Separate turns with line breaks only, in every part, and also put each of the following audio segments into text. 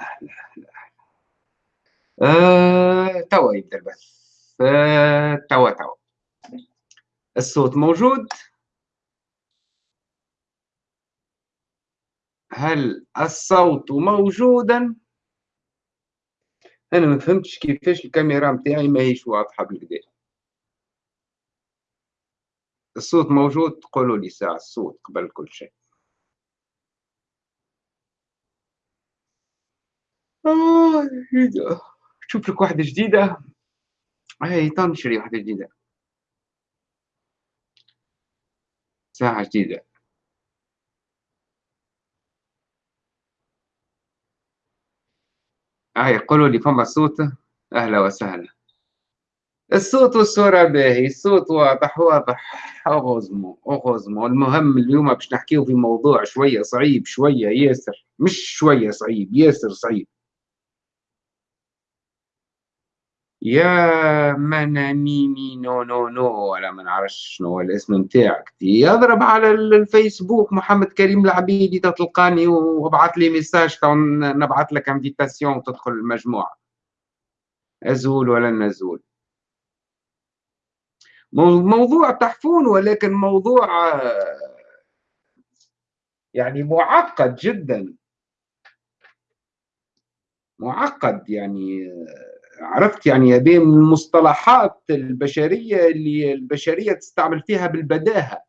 أهلا أهلا آه، توا يبدأ البث آه، توا توا. الصوت موجود؟ هل الصوت موجودا؟ أنا ما فهمتش كيفاش الكاميرا متاعي ماهيش واضحة بالكدا الصوت موجود؟ قولوا لي ساعة الصوت قبل كل شيء آه جديدة شوف لك واحدة جديدة. هاي تنشري واحدة جديدة. ساعة جديدة. هاي قولوا لي فما صوت؟ أهلا وسهلا. الصوت والصورة باهي الصوت واضح واضح. أغزمو أغزمو. المهم اليوم باش نحكيو في موضوع شوية صعيب شوية ياسر. مش شوية صعيب ياسر صعيب. يا مانا ميمي non non non ولا ما نعرفش شنو هو الاسم نتاعك. يضرب على الفيسبوك محمد كريم العبيدي تلقاني وابعث لي message نبعث لك invitation وتدخل المجموعة. أزول ولا نزول. موضوع تحفون ولكن موضوع يعني معقد جدا. معقد يعني عرفت يعني هذه من المصطلحات البشرية اللي البشرية تستعمل فيها بالبداهة.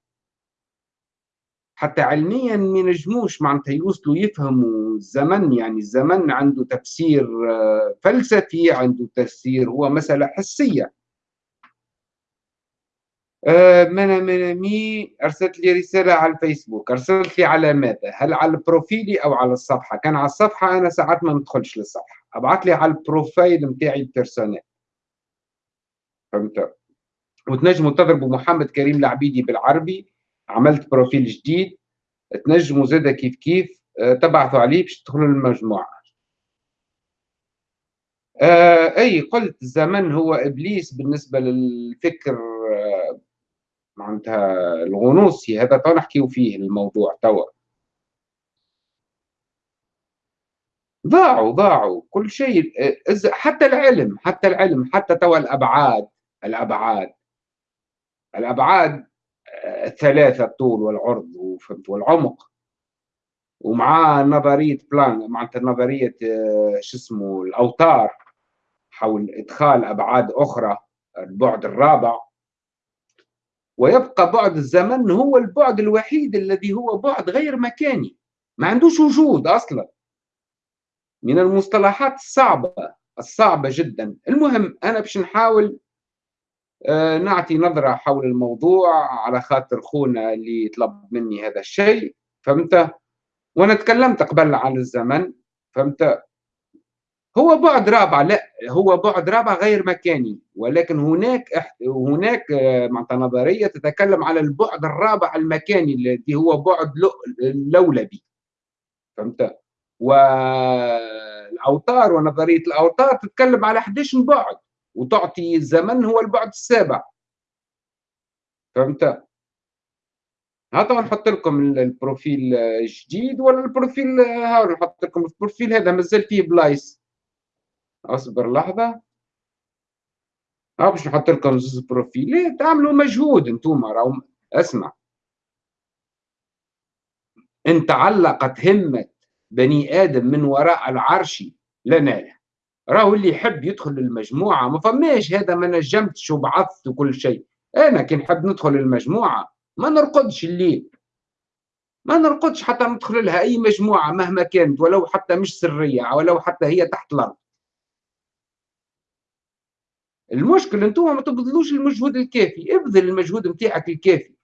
حتى علميا ما ينجموش معناتها يوصلوا يفهموا الزمن يعني الزمن عنده تفسير آه، فلسفي عنده تفسير هو مسألة حسية. آه، منا منا مي أرسلت لي رسالة على الفيسبوك. أرسلت لي على ماذا؟ هل على profil ي أو على الصفحة؟ كان على الصفحة أنا ساعات ما ندخلش للصفحة. أبعث لي على ال profil نتاعي ال personnel فهمت؟ وتنجموا تضربوا محمد كريم العبيدي بالعربي. عملت profil جديد. تنجموا زاده كيف كيف. آه، تبعثوا عليه باش تدخلوا للمجموعة. آه أي قلت الزمن هو إبليس بالنسبة للفكر آه معناتها الغنوصي هذا تو نحكيو فيه الموضوع توا. ضاعوا ضاعوا كل شيء. حتى العلم حتى العلم حتى توا الأبعاد الأبعاد. الأبعاد الثلاثة الطول والعرض والعمق. ومع نظرية بلان معناتها نظرية شو اسمه الأوتار حول إدخال أبعاد أخرى البعد الرابع. ويبقى بعد الزمن هو البعد الوحيد الذي هو بعد غير مكاني. ما عندوش وجود أصلا. من المصطلحات الصعبة الصعبة جدا. المهم أنا باش نحاول آه، نعطي نظرة حول الموضوع على خاطر خونا اللي طلب مني هذا الشيء. فهمت؟ وأنا تكلمت قبل عن الزمن. فهمت؟ هو بعد رابع لا هو بعد رابع غير مكاني. ولكن هناك هناك آه، معناتها نظرية تتكلم على البعد الرابع المكاني الذي هو بعد لولبي. فهمت؟ والأوتار ونظرية الأوتار تتكلم على 11 بعد وتعطي الزمن هو البعد السابع. فهمت؟ ها نحط لكم ال profil الجديد ولا ال profil ها نحط لكم ال profil هذا مازال فيه بلايص. أصبر لحظة. ها باش نحط لكم زوز profil تعملوا مجهود أنتم راهو اسمع. ان تعلقت همة بني آدم من وراء العرش لنا. راهو اللي يحب يدخل المجموعه ما فماش هذا ما نجمتش وبعثت وكل شيء. أنا كي نحب ندخل المجموعه ما نرقدش الليل. ما نرقدش حتى ندخل لها أي مجموعة مهما كانت ولو حتى مش سرية ولو حتى هي تحت الأرض. المشكل أنتم ما تبذلوش المجهود الكافي ابذل المجهود نتاعك الكافي.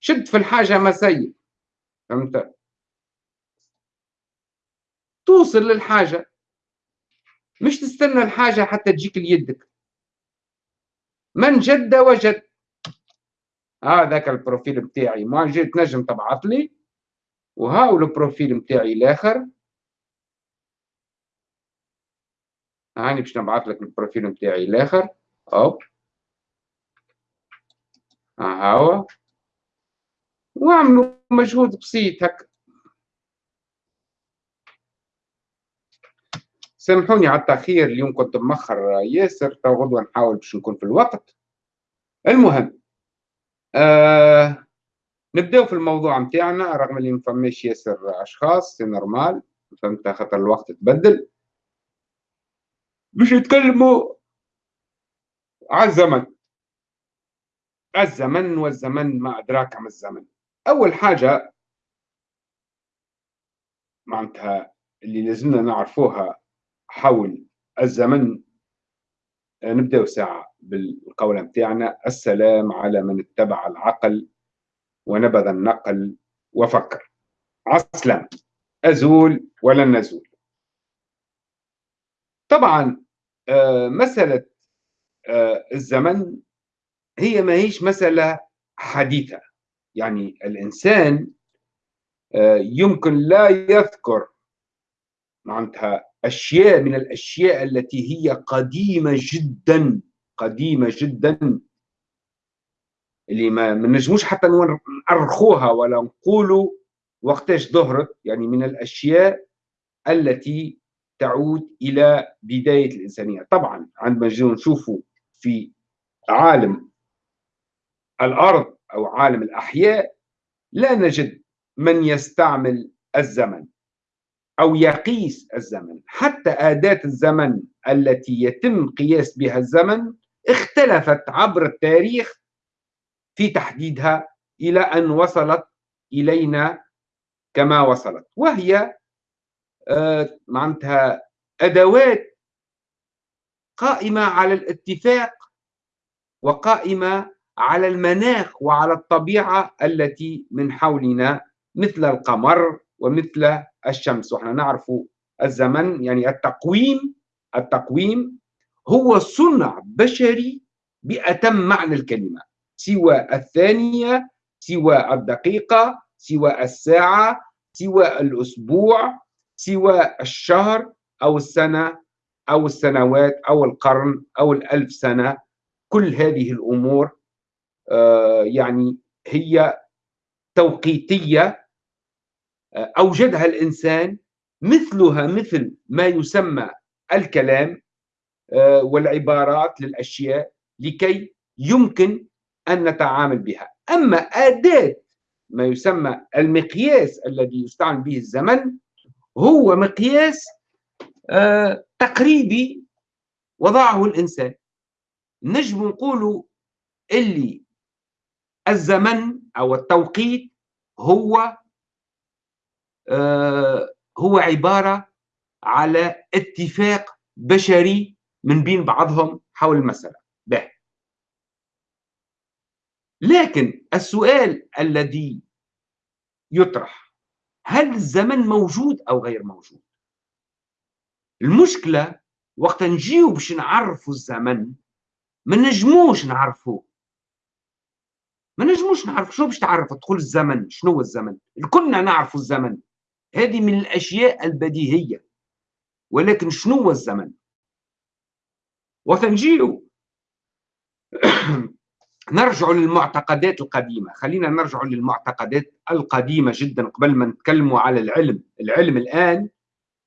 شد في الحاجة ماسيه. فهمت؟ توصل للحاجة. مش تستنى الحاجة حتى تجيك ليدك. من جد وجد. هذاك ال profil بتاعي ما جيت نجم تبعث لي. وهاو ال profil بتاعي الآخر. هاني باش نبعث لك ال profil بتاعي الآخر. hop هاو واعملوا مجهود بسيط هكا. سامحوني على التأخير اليوم كنت مأخر ياسر تو غدوة نحاول باش نكون في الوقت. المهم آه نبداو في الموضوع نتاعنا رغم اللي ما فماش ياسر أشخاص c'est normal. فهمت؟ خاطر الوقت تبدل. باش يتكلموا على الزمن. الزمن والزمن ما أدراك ما الزمن. أول حاجة معناتها اللي لازمنا نعرفوها حول الزمن نبداو ساعة بالقولة متاعنا السلام على من اتبع العقل ونبذ النقل وفكر. عسلام أزول ولا نزول؟ طبعا مسألة آه، الزمن هي ما هيش مسألة حديثة. يعني الإنسان آه، يمكن لا يذكر معناتها أشياء من الأشياء التي هي قديمة جدا قديمة جدا اللي ما نجموش حتى نأرخوها ولا نقولوا وقتاش ظهرت. يعني من الأشياء التي تعود إلى بداية الإنسانية. طبعا عندما نشوفوا في عالم الأرض أو عالم الأحياء لا نجد من يستعمل الزمن أو يقيس الزمن. حتى أداة الزمن التي يتم قياس بها الزمن اختلفت عبر التاريخ في تحديدها إلى أن وصلت إلينا كما وصلت وهي معناتها أدوات قائمة على الاتفاق وقائمة على المناخ وعلى الطبيعة التي من حولنا مثل القمر ومثل الشمس. وإحنا نعرف الزمن يعني التقويم التقويم هو صنع بشري بأتم معنى الكلمة سوى الثانية سوى الدقيقة سوى الساعة سوى الأسبوع. سوى الشهر أو السنة أو السنوات أو القرن أو الألف سنة. كل هذه الأمور آه، يعني هي توقيتية آه، أوجدها الإنسان مثلها مثل ما يسمى الكلام آه، والعبارات للأشياء لكي يمكن أن نتعامل بها. أما أداة ما يسمى المقياس الذي يستعمل به الزمن هو مقياس تقريبي وضعه الإنسان. نجم نقولوا اللي الزمن أو التوقيت هو آه هو عبارة على اتفاق بشري من بين بعضهم حول المسألة. به لكن السؤال الذي يطرح هل الزمن موجود أو غير موجود؟ المشكلة وقت نجيو باش نعرفوا الزمن ما نجموش نعرفوه ما نجموش نعرف شو باش تعرف؟ تقول الزمن شنو هو الزمن؟ كلنا نعرف الزمن. هذه من الأشياء البديهية. ولكن شنو هو الزمن؟ وتنجيو نرجع للمعتقدات القديمة. خلينا نرجع للمعتقدات القديمة جدا قبل ما نتكلموا على العلم. العلم الآن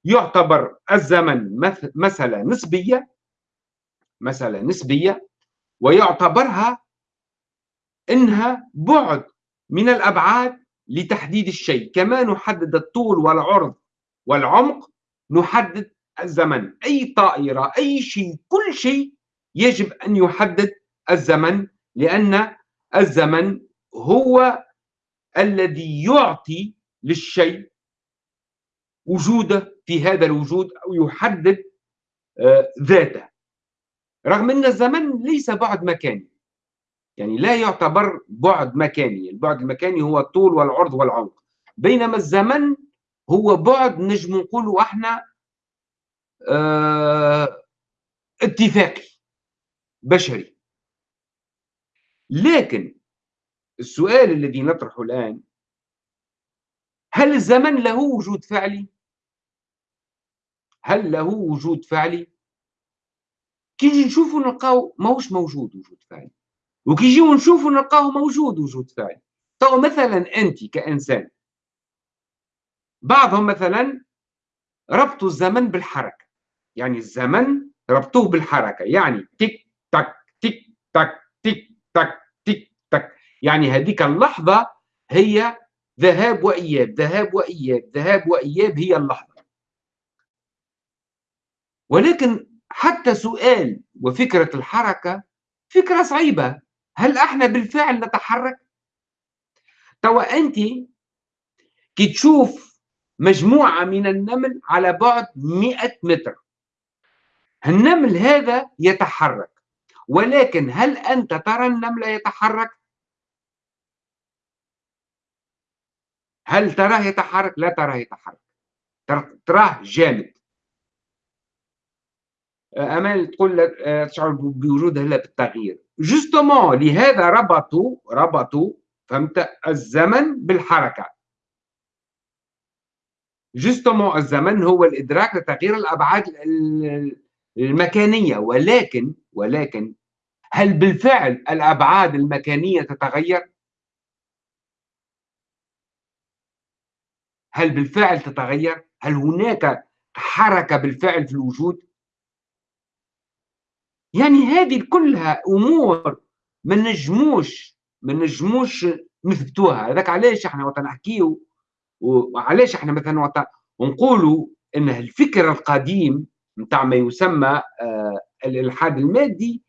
يعتبر الزمن مسألة نسبية مسألة نسبية ويعتبرها إنها بعد من الأبعاد لتحديد الشيء. كما نحدد الطول والعرض والعمق نحدد الزمن. أي طائرة أي شيء كل شيء يجب أن يحدد الزمن لأن الزمن هو الذي يعطي للشيء وجوده في هذا الوجود أو يحدد آه، ذاته. رغم أن الزمن ليس بعد مكاني. يعني لا يعتبر بعد مكاني. البعد المكاني هو الطول والعرض والعمق. بينما الزمن هو بعد نجم نقولوا إحنا آه اتفاقي بشري. لكن السؤال الذي نطرحه الآن هل الزمن له وجود فعلي؟ هل له وجود فعلي؟ كي نجي نشوفوا نلقاو ماهوش موجود وجود فعلي وكي يجيو نشوفوا نلقاه موجود وجود فعلي تو مثلا أنت كإنسان بعضهم مثلا ربطوا الزمن بالحركة يعني الزمن ربطوه بالحركة يعني تك تك تك تك تك تك تك تك. يعني هذيك اللحظة هي ذهاب وإياب ذهاب وإياب ذهاب وإياب هي اللحظة. ولكن حتى سؤال وفكرة الحركة فكرة صعيبة. هل إحنا بالفعل نتحرك؟ توا انت كي تشوف مجموعة من النمل على بعد 100 متر. النمل هذا يتحرك. ولكن هل أنت ترى النمل يتحرك؟ هل تراه يتحرك؟ لا تراه يتحرك. تراه جامد. أمال تقول تشعر بوجود هلا بالتغيير جوستومون لهذا ربطوا ربطوا فهمت الزمن بالحركة. جوستومون الزمن هو الإدراك لتغيير الأبعاد المكانية. ولكن ولكن هل بالفعل الأبعاد المكانية تتغير؟ هل بالفعل تتغير؟ هل هناك حركة بالفعل في الوجود؟ يعني هذه كلها أمور ما نجموش ما نجموش نثبتوها هذاك علاش إحنا وقت نحكيو وعلاش إحنا مثلا وقت نقولوا إن الفكر القديم نتاع ما يسمى الالحاد المادي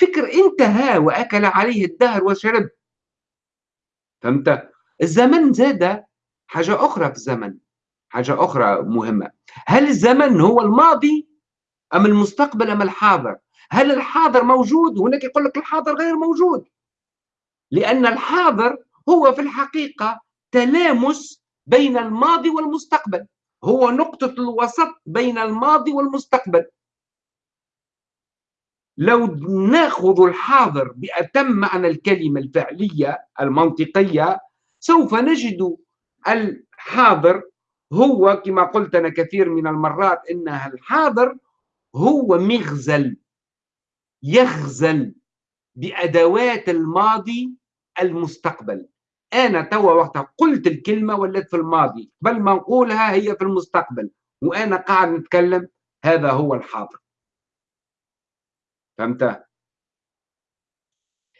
فكر انتهى وأكل عليه الدهر وشرب فهمت؟ الزمن زاد حاجة أخرى في الزمن حاجة أخرى مهمة. هل الزمن هو الماضي أم المستقبل أم الحاضر؟ هل الحاضر موجود؟ هناك يقول لك الحاضر غير موجود. لأن الحاضر هو في الحقيقة تلامس بين الماضي والمستقبل. هو نقطة الوسط بين الماضي والمستقبل. لو ناخذ الحاضر بأتم معنى الكلمة الفعلية المنطقية سوف نجد الحاضر هو كما قلت أنا كثير من المرات إنها الحاضر هو مغزل يغزل بأدوات الماضي المستقبل. أنا توا وقت قلت الكلمة ولات في الماضي بل ما نقولها هي في المستقبل وأنا قاعد نتكلم هذا هو الحاضر. فهمت؟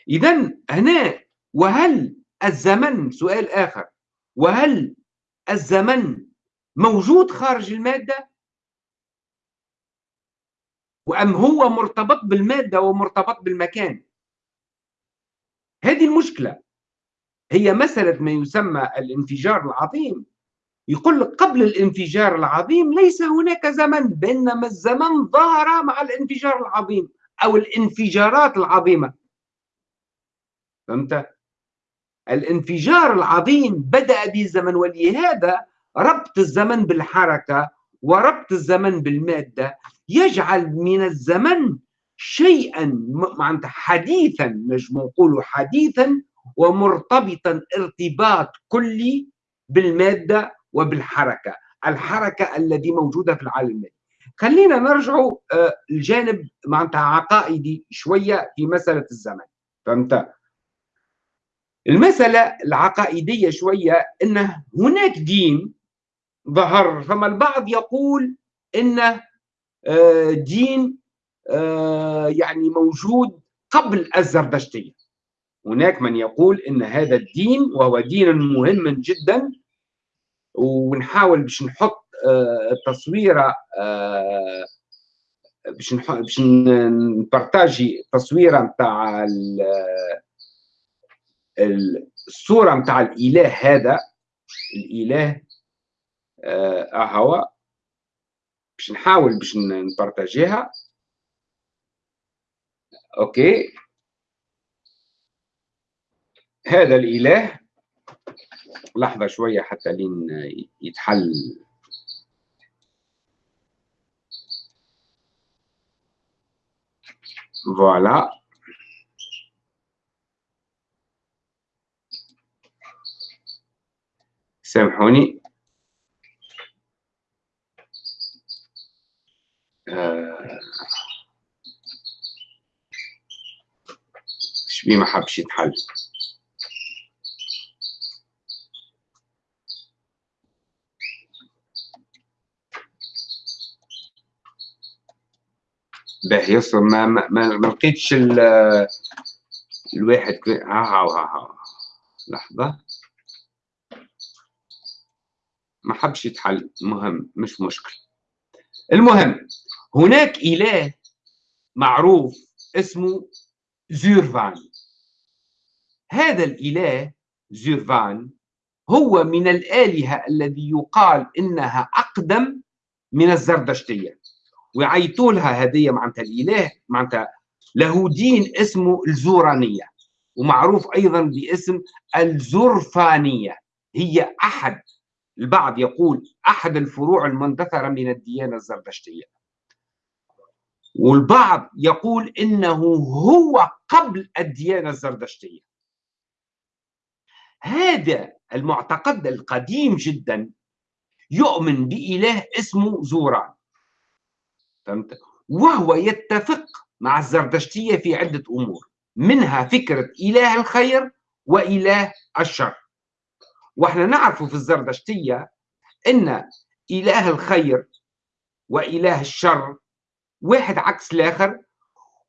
إذا هنا وهل الزمن سؤال آخر وهل الزمن موجود خارج المادة؟ وأم هو مرتبط بالمادة ومرتبط بالمكان هذه المشكلة هي مسألة ما يسمى الانفجار العظيم يقول لك قبل الانفجار العظيم ليس هناك زمن بينما الزمن ظهر مع الانفجار العظيم أو الانفجارات العظيمة. فهمت؟ الانفجار العظيم بدأ بالزمن ولهذا ربط الزمن بالحركة وربط الزمن بالمادة يجعل من الزمن شيئا معناتها حديثا نجم نقول حديثا ومرتبطا ارتباط كلي بالمادة وبالحركة. الحركة الذي موجودة في العالم المادي خلينا نرجع آه، الجانب معناتها عقائدي شوية في مسألة الزمن فهمت؟ المسألة العقائدية شوية أن هناك دين ظهر فما البعض يقول أن آه، دين آه، يعني موجود قبل الزردشتية. هناك من يقول إن هذا الدين وهو دين مهم جدا ونحاول باش نحط تصويره باش باش نبارتاجي تصويره نتاع الصورة نتاع الإله هذا. الإله اهو باش نحاول باش نبارتاجيها أوكي. هذا الإله. لحظة شوية حتى لين يتحل. Voilà. سامحوني. آه. شبي ما حبش يتحل. باهي يسر ما ما, ما لقيتش الواحد ها ها ها. لحظة. ما حبش يتحل. مهم مش مشكل. المهم هناك إله معروف اسمه زيرفان. هذا الإله زيرفان هو من الآلهة الذي يقال إنها أقدم من الزردشتية. ويعيطوا لها هدية معناتها الإله معناتها له دين اسمه الزورانية ومعروف أيضا باسم الزرفانية هي أحد البعض يقول أحد الفروع المندثرة من الديانة الزردشتية. والبعض يقول إنه هو قبل الديانة الزردشتية. هذا المعتقد القديم جدا يؤمن بإله اسمه زوران. فهمت؟ وهو يتفق مع الزردشتية في عدة أمور منها فكرة إله الخير وإله الشر وإحنا نعرف في الزردشتية أن إله الخير وإله الشر واحد عكس الآخر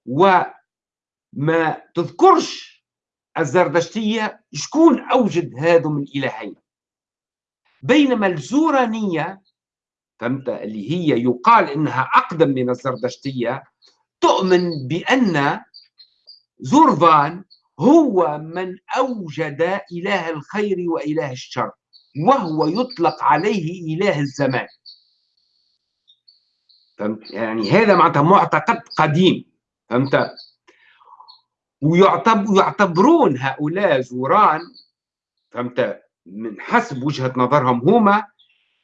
وما تذكرش الزردشتية شكون أوجد هذم الإلهين بينما الزورانية فهمت؟ اللي هي يقال إنها أقدم من الزردشتية تؤمن بأن زورفان هو من أوجد إله الخير وإله الشر وهو يطلق عليه إله الزمان. فهمت؟ يعني هذا معناتها معتقد قديم. فهمت؟ ويعتبرون هؤلاء زوران فهمت؟ من حسب وجهة نظرهم هما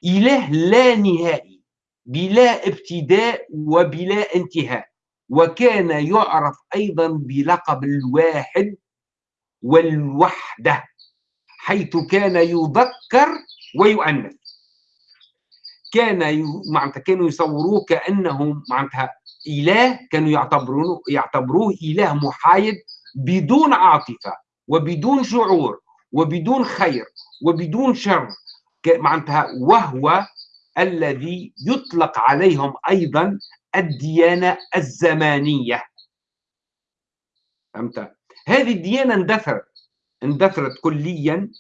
إله لا نهائي بلا ابتداء وبلا انتهاء. وكان يعرف أيضا بلقب الواحد والوحدة حيث كان يذكر ويؤنث. كان معناتها كانوا يصوروه كأنه معناتها إله كانوا يعتبروه يعتبروه إله محايد بدون عاطفة وبدون شعور وبدون خير وبدون شر معناتها وهو الذي يطلق عليهم أيضا الديانة الزمانية. فهمت؟ هذه الديانة اندثرت اندثرت كليا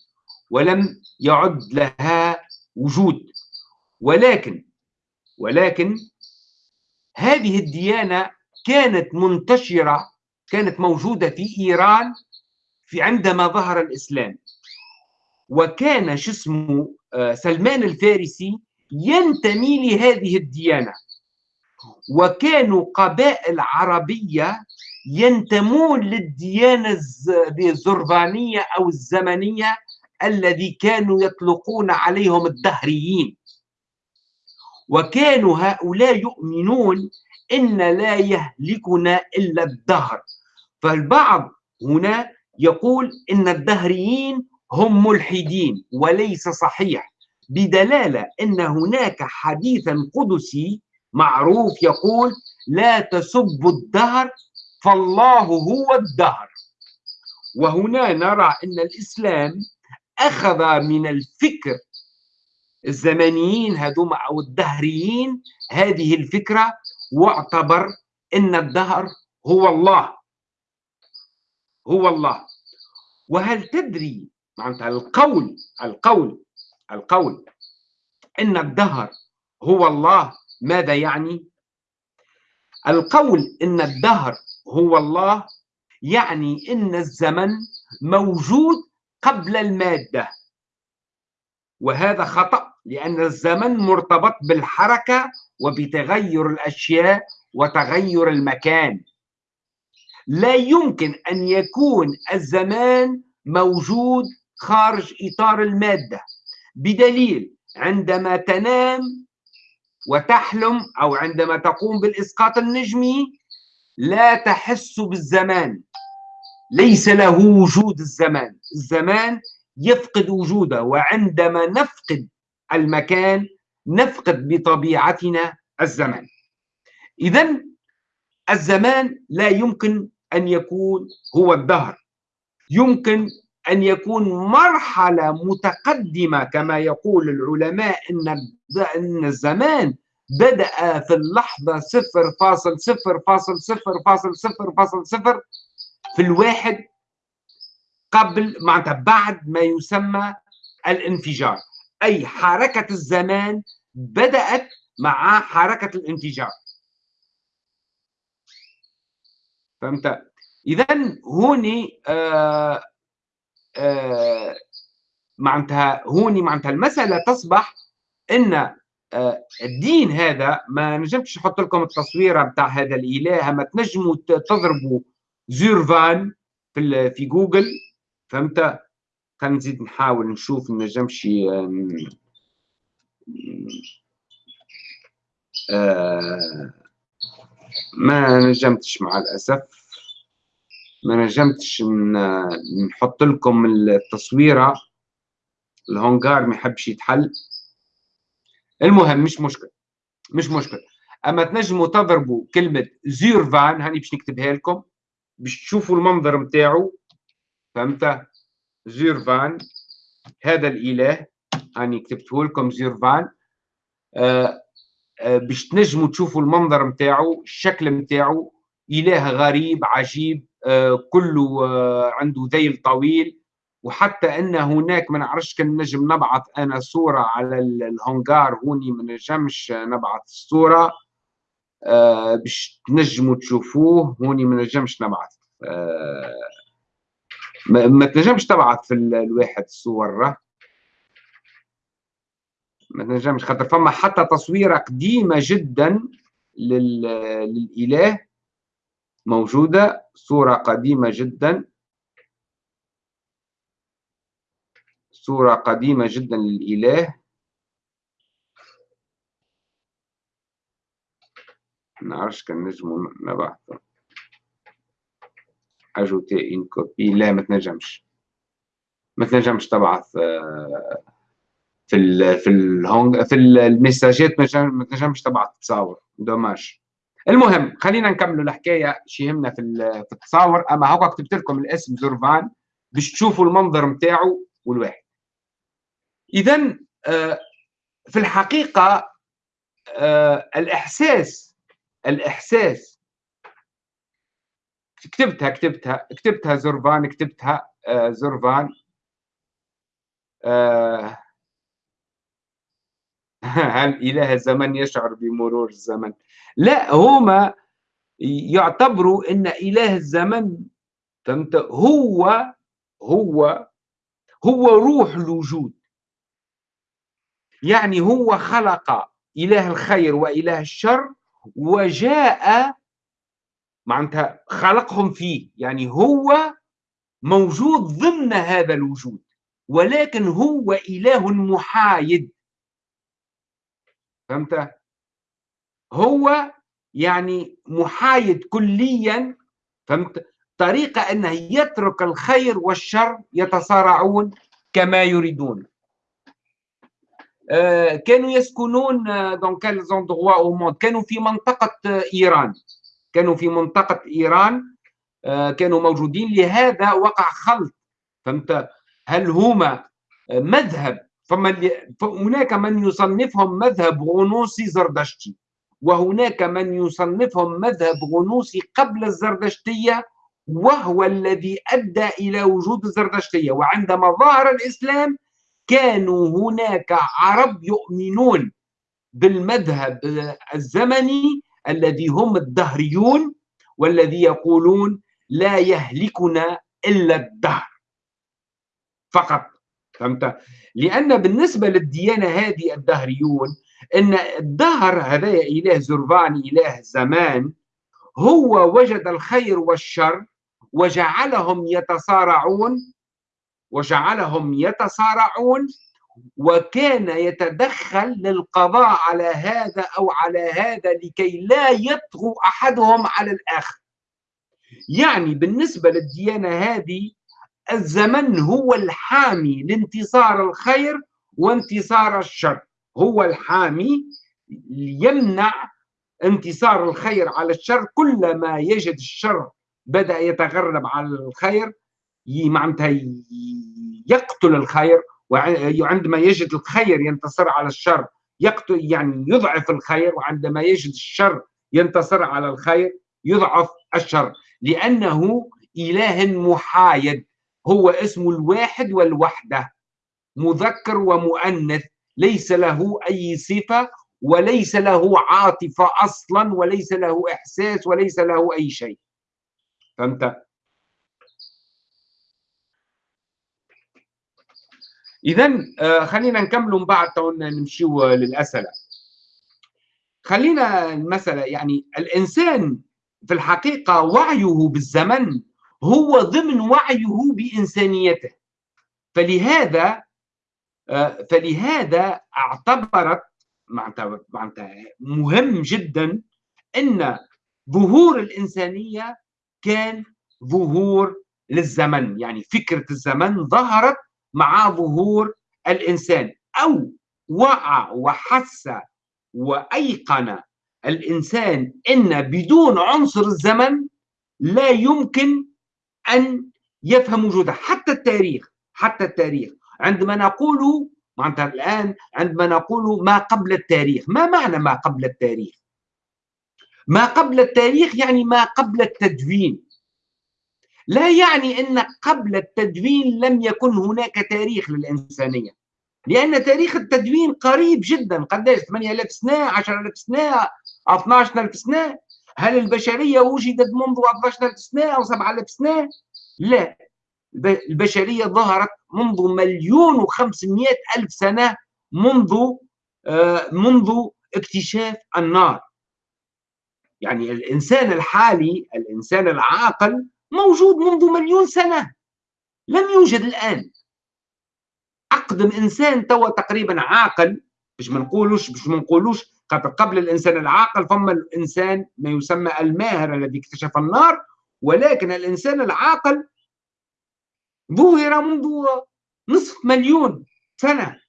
ولم يعد لها وجود. ولكن ولكن هذه الديانة كانت منتشرة كانت موجودة في إيران في عندما ظهر الإسلام. وكان شو اسمه؟ سلمان الفارسي ينتمي لهذه الديانة. وكانوا قبائل عربية ينتمون للديانة الزربانية أو الزمنية الذي كانوا يطلقون عليهم الدهريين. وكانوا هؤلاء يؤمنون إن لا يهلكنا إلا الدهر. فالبعض هنا يقول إن الدهريين هم ملحدين وليس صحيح بدلالة أن هناك حديثا قدسي معروف يقول لا تسبوا الدهر فالله هو الدهر. وهنا نرى أن الإسلام أخذ من الفكر الزمنيين هذوما أو الدهريين هذه الفكرة واعتبر أن الدهر هو الله هو الله. وهل تدري معناتها القول القول القول. إن الدهر هو الله. ماذا يعني؟ القول إن الدهر هو الله يعني إن الزمن موجود قبل المادة. وهذا خطأ لأن الزمن مرتبط بالحركة وبتغير الأشياء وتغير المكان. لا يمكن أن يكون الزمان موجود خارج إطار المادة بدليل عندما تنام وتحلم أو عندما تقوم بالإسقاط النجمي لا تحس بالزمان. ليس له وجود الزمان. الزمان يفقد وجوده وعندما نفقد المكان نفقد بطبيعتنا الزمان. إذا الزمان لا يمكن أن يكون هو الدهر. يمكن أن يكون مرحلة متقدمة كما يقول العلماء إن الزمان بدأ في اللحظة صفر فاصل صفر فاصل صفر فاصل صفر فاصل صفر في الواحد قبل معناتها بعد ما يسمى الانفجار أي حركة الزمان بدأت مع حركة الانفجار فهمت؟ إذا هوني آه معناتها هوني معناتها المسألة تصبح أن آه الدين هذا ما نجمش نحط لكم التصويرة بتاع هذا الإله ما تنجموا تضربوا زيرفان في في جوجل فهمت؟ خلينا نزيد نحاول نشوف نجمش آه ما نجمتش مع الأسف. ما نجمتش نحط لكم التصويرة. الهونغار ما يحبش يتحل. المهم مش مشكل. مش مشكل. أما تنجموا تضربوا كلمة زيرفان هاني باش نكتبها لكم باش تشوفوا المنظر نتاعو فهمت؟ زيرفان هذا الإله هاني كتبته لكم زيرفان آه آه باش تنجموا تشوفوا المنظر نتاعو الشكل نتاعو إله غريب عجيب. كله آه عنده ذيل طويل. وحتى إن هناك ما نعرفش كان نجم نبعث أنا صورة على الهونغار هوني ما نجمش نبعث الصورة آه باش تنجموا تشوفوه. هوني ما نجمش نبعث آه ما تنجمش تبعث في الواحد الصور. ما تنجمش خاطر فما حتى تصويرة قديمة جدا للإله. موجودة صورة قديمة جدا. صورة قديمة جدا للإله. نعرفش كان نجمو نبعث أجوتي إن كوبي لا ما تنجمش. ما تنجمش تبعث آه، في ال في الهونج في المساجات ما تنجمش تبعث تصاور. دوماج المهم خلينا نكملوا الحكاية شي يهمنا في في التصاور. أما هوكا كتبت لكم الاسم زورفان باش تشوفوا المنظر نتاعو والواحد. اذا آه، في الحقيقة آه، الإحساس الإحساس كتبتها كتبتها كتبتها زرفان كتبتها آه، زرفان. هل إله الزمن يشعر بمرور الزمن. لا هما يعتبروا أن إله الزمن فهمت هو هو هو روح الوجود. يعني هو خلق إله الخير وإله الشر وجاء معناتها خلقهم فيه. يعني هو موجود ضمن هذا الوجود ولكن هو إله محايد. فهمت؟ هو يعني محايد كليا فهمت؟ طريقة أنه يترك الخير والشر يتصارعون كما يريدون. آه، كانوا يسكنون موند كانوا في منطقة إيران. كانوا في منطقة إيران آه، كانوا موجودين. لهذا وقع خلط فهمت؟ هل هما مذهب فما هناك من يصنفهم مذهب غنوصي زردشتي وهناك من يصنفهم مذهب غنوصي قبل الزردشتية وهو الذي أدى إلى وجود الزردشتية. وعندما ظهر الإسلام كانوا هناك عرب يؤمنون بالمذهب الزمني الذي هم الدهريون والذي يقولون لا يهلكنا إلا الدهر فقط. فهمت؟ لأن بالنسبة للديانة هذه الدهريون إن الدهر هذا إله زرفان إله الزمان هو وجد الخير والشر وجعلهم يتصارعون وجعلهم يتصارعون وكان يتدخل للقضاء على هذا أو على هذا لكي لا يطغوا أحدهم على الآخر. يعني بالنسبة للديانة هذه الزمن هو الحامي لانتصار الخير وانتصار الشر. هو الحامي يمنع انتصار الخير على الشر. كلما يجد الشر بدأ يتغرب على الخير معناتها يقتل الخير وعندما يجد الخير ينتصر على الشر يقتل يعني يضعف الخير وعندما يجد الشر ينتصر على الخير يضعف الشر. لأنه إله محايد. هو اسم الواحد والوحدة مذكر ومؤنث ليس له أي صفة وليس له عاطفة أصلا وليس له إحساس وليس له أي شيء فهمت؟ إذا آه، خلينا نكملوا من بعد نمشيو للأسئلة خلينا المسألة يعني الإنسان في الحقيقة وعيه بالزمن هو ضمن وعيه بإنسانيته. فلهذا آه، فلهذا اعتبرت مهم جدا إن ظهور الإنسانية كان ظهور للزمن. يعني فكرة الزمن ظهرت مع ظهور الإنسان أو وعى وحس وأيقن الإنسان إن بدون عنصر الزمن لا يمكن أن يفهم وجوده حتى التاريخ حتى التاريخ. عندما نقول معناتها الآن عندما نقول ما قبل التاريخ ما معنى ما قبل التاريخ؟ ما قبل التاريخ يعني ما قبل التدوين. لا يعني أن قبل التدوين لم يكن هناك تاريخ للإنسانية. لأن تاريخ التدوين قريب جدا قداش؟ 8000 سنة 10000 سنة 12000 سنة. هل البشرية وجدت منذ 12000 سنة أو 7000 سنة؟ لا. البشرية ظهرت منذ مليون وخمسمائة ألف سنة منذ آه، منذ اكتشاف النار. يعني الإنسان الحالي الإنسان العاقل موجود منذ مليون سنة. لم يوجد الآن. أقدم إنسان توا تقريبا عاقل. مش ما نقولوش مش ما نقولوش قبل الإنسان العاقل فما الإنسان ما يسمى الماهر الذي اكتشف النار ولكن الإنسان العاقل ظهر منذ نصف مليون سنة.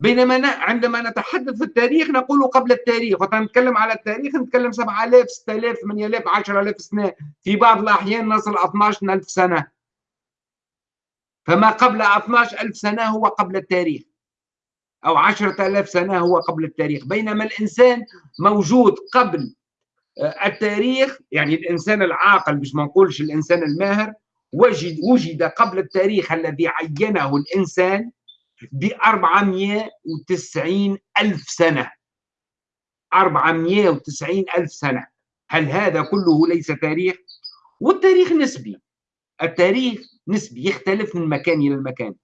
بينما عندما نتحدث في التاريخ نقول قبل التاريخ نتكلم على التاريخ نتكلم 7000 6000 8000 10000 سنة. في بعض الأحيان نصل 12000 سنة. فما قبل 12000 سنة هو قبل التاريخ. أو 10000 سنة هو قبل التاريخ. بينما الإنسان موجود قبل آه، التاريخ يعني الإنسان العاقل مش ما نقولش الإنسان الماهر وجد وجد قبل التاريخ الذي عينه الإنسان ب 490 ألف سنة. 490 ألف سنة. هل هذا كله ليس تاريخ؟ والتاريخ نسبي. التاريخ نسبي يختلف من مكان إلى المكان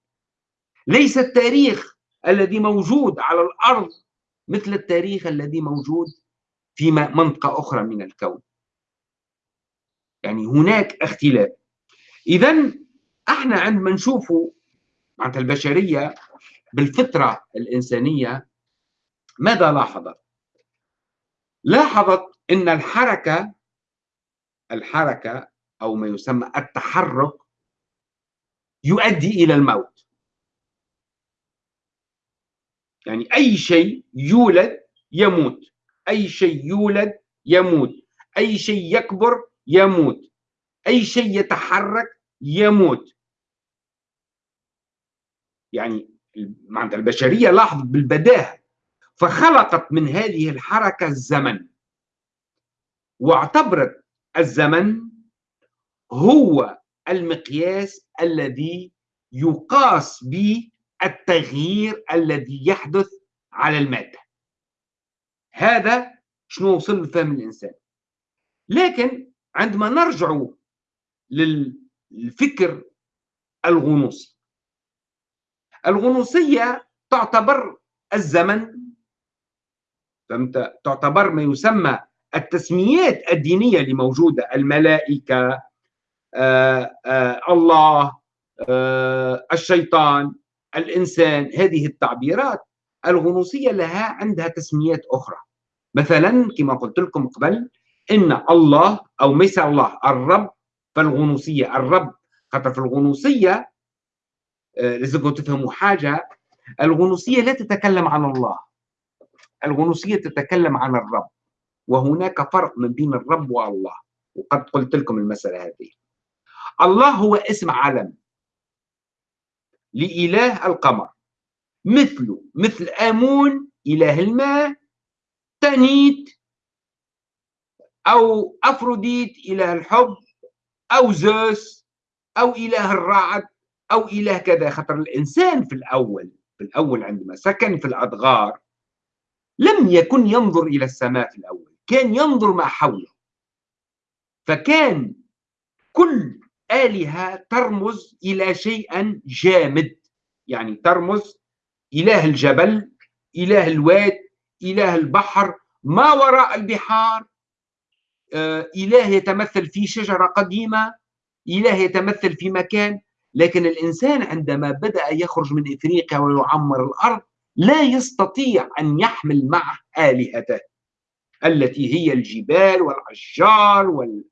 ليس التاريخ الذي موجود على الأرض مثل التاريخ الذي موجود في منطقة أخرى من الكون. يعني هناك اختلاف. اذا إحنا عندما نشوفوا معناتها البشرية بالفطرة الإنسانية ماذا لاحظت؟ لاحظت إن الحركة الحركة أو ما يسمى التحرك يؤدي إلى الموت. يعني أي شيء يولد يموت. أي شيء يولد يموت. أي شيء يكبر يموت. أي شيء يتحرك يموت. يعني معناتها البشرية لاحظت بالبداهة. فخلقت من هذه الحركة الزمن. واعتبرت الزمن هو المقياس الذي يقاس به التغيير الذي يحدث على المادة. هذا شنو وصل لفهم الإنسان. لكن عندما نرجع لل الفكر الغنوصي. الغنوصية تعتبر الزمن. فهمت؟ تعتبر ما يسمى التسميات الدينية اللي موجودة الملائكة آه آه الله آه الشيطان. الإنسان هذه التعبيرات الغنوصية لها عندها تسميات أخرى. مثلا كما قلت لكم قبل إن الله أو مثل الله الرب فالغنوصية الرب. خاطر في الغنوصية آه، لازمكم تفهموا حاجة. الغنوصية لا تتكلم عن الله. الغنوصية تتكلم عن الرب. وهناك فرق من بين الرب والله. وقد قلت لكم المسألة هذه. الله هو اسم علم لإله القمر. مثله مثل آمون إله الماء تانيت أو أفروديت إله الحب أو زوس أو إله الرعد أو إله كذا. خطر الإنسان في الأول في الأول عندما سكن في الأدغار لم يكن ينظر إلى السماء في الأول كان ينظر ما حوله. فكان كل آلهة ترمز إلى شيء جامد. يعني ترمز إله الجبل إله الواد إله البحر. ما وراء البحار؟ آه، إله يتمثل في شجرة قديمة إله يتمثل في مكان. لكن الإنسان عندما بدأ يخرج من إفريقيا ويعمر الأرض لا يستطيع أن يحمل معه آلهته التي هي الجبال والأشجار وال...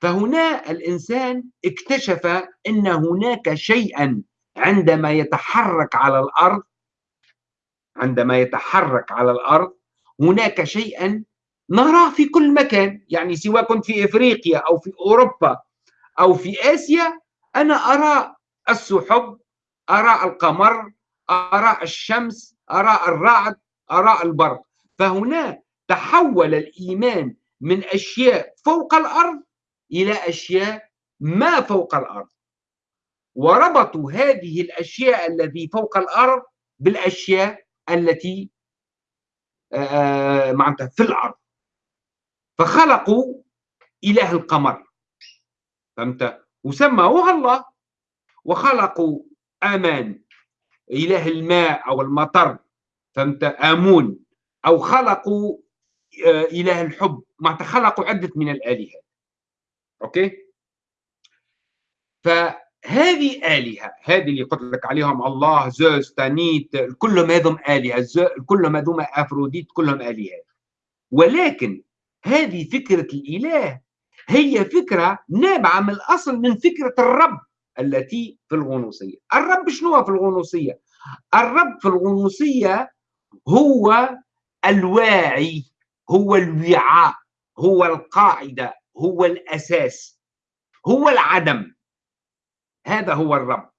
فهنا الإنسان اكتشف أن هناك شيئا عندما يتحرك على الأرض عندما يتحرك على الأرض هناك شيئا نراه في كل مكان. يعني سواء كنت في إفريقيا أو في أوروبا أو في آسيا أنا أرى السحب أرى القمر أرى الشمس أرى الرعد أرى البرق. فهنا تحول الإيمان من أشياء فوق الأرض إلى أشياء ما فوق الأرض. وربطوا هذه الأشياء التي فوق الأرض بالأشياء التي آه، معناتها في الأرض. فخلقوا إله القمر. فهمت؟ وسموها الله. وخلقوا آمان إله الماء أو المطر. فهمت؟ آمون. أو خلقوا آه، إله الحب. معناتها خلقوا عدة من الآلهة. أوكي؟ فهذه آلهة هذه اللي قلت لك عليهم الله زوس تانيت كلهم هذم آلهة كلهم هذوم أفروديت كلهم آلهة. ولكن هذه فكرة الإله هي فكرة نابعة من الأصل من فكرة الرب التي في الغنوصية. الرب شنو في الغنوصية؟ الرب في الغنوصية هو الواعي هو الوعاء هو القاعدة. هو الأساس هو العدم. هذا هو الرب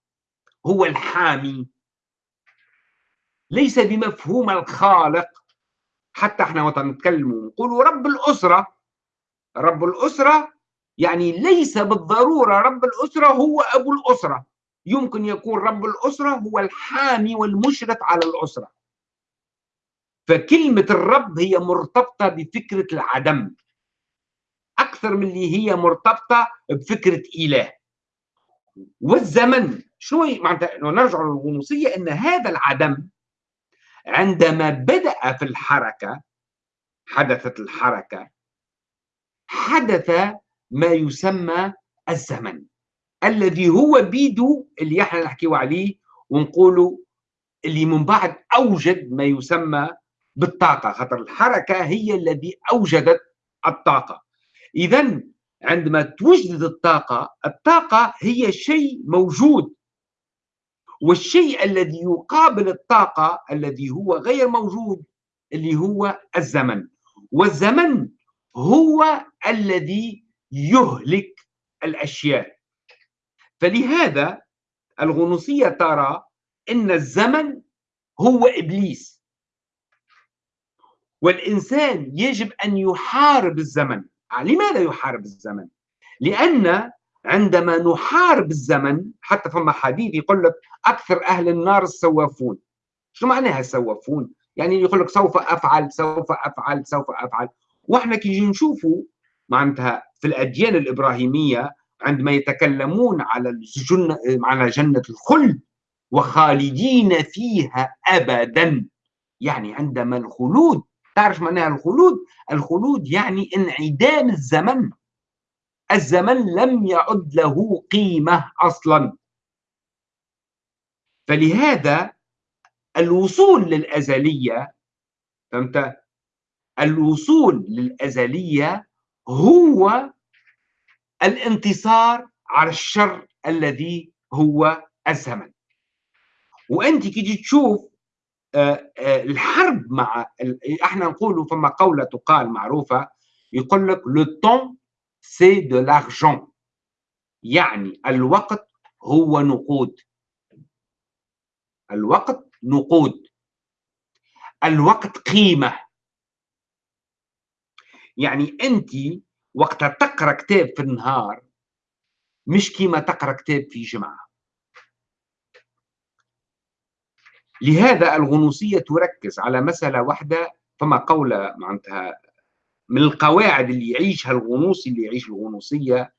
هو الحامي. ليس بمفهوم الخالق. حتى إحنا وقت نقولوا رب الأسرة. رب الأسرة يعني ليس بالضرورة رب الأسرة هو أبو الأسرة. يمكن يكون رب الأسرة هو الحامي والمشرف على الأسرة. فكلمة الرب هي مرتبطة بفكرة العدم. أكثر من اللي هي مرتبطة بفكرة إله. والزمن شو معناتها نرجع للغنوصية أن هذا العدم عندما بدأ في الحركة حدثت الحركة حدث ما يسمى الزمن الذي هو بيدو اللي إحنا نحكيو عليه ونقولوا اللي من بعد أوجد ما يسمى بالطاقة. خاطر الحركة هي الذي أوجدت الطاقة. اذا عندما توجد الطاقة الطاقة هي شيء موجود. والشيء الذي يقابل الطاقة الذي هو غير موجود اللي هو الزمن. والزمن هو الذي يهلك الأشياء. فلهذا الغنوصية ترى إن الزمن هو إبليس. والإنسان يجب أن يحارب الزمن. لماذا يحارب الزمن؟ لأن عندما نحارب الزمن حتى فما حديث يقول لك أكثر أهل النار السوافون شو معناها السوافون يعني يقول لك سوف أفعل سوف أفعل سوف أفعل. وإحنا كي نشوفوا معناتها في الأديان الإبراهيمية عندما يتكلمون على الجنة على جنة الخلد وخالدين فيها أبدا. يعني عندما الخلود تعرف معناها الخلود؟ الخلود يعني انعدام الزمن. الزمن لم يعد له قيمة أصلا. فلهذا الوصول للأزلية فهمت؟ الوصول للأزلية هو الانتصار على الشر الذي هو الزمن. وأنت كي تشوف الحرب مع إحنا نقولوا فما قولة تقال معروفة يقول لك le temps c'est de l'argent يعني الوقت هو نقود. الوقت نقود. الوقت قيمة. يعني أنت وقت تقرأ كتاب في النهار مش كيما تقرأ كتاب في جمعة لهذا الغنوصية تركز على مسألة واحدة فما قولة معناتها من القواعد اللي يعيشها الغنوصي اللي يعيش الغنوصية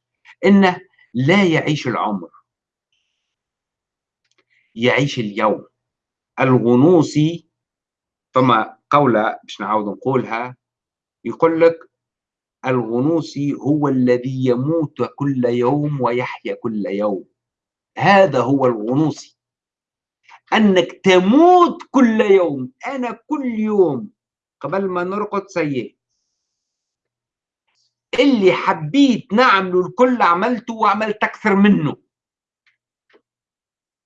إنه لا يعيش العمر. يعيش اليوم. الغنوصي فما قولة باش نعاود نقولها يقول لك الغنوصي هو الذي يموت كل يوم ويحيا كل يوم. هذا هو الغنوصي. أنك تموت كل يوم. أنا كل يوم. قبل ما نرقد سيء اللي حبيت نعمله الكل عملته وعملت أكثر منه.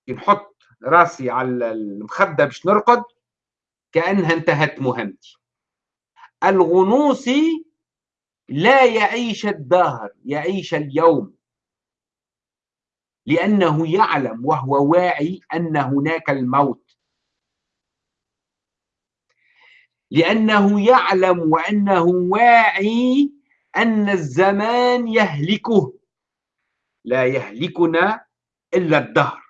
نحط راسي على المخدة باش نرقد كأنها انتهت مهمتي. الغنوصي لا يعيش الدهر يعيش اليوم. لأنه يعلم وهو واعي أن هناك الموت. لأنه يعلم وأنه واعي أن الزمان يهلكه. لا يهلكنا إلا الدهر.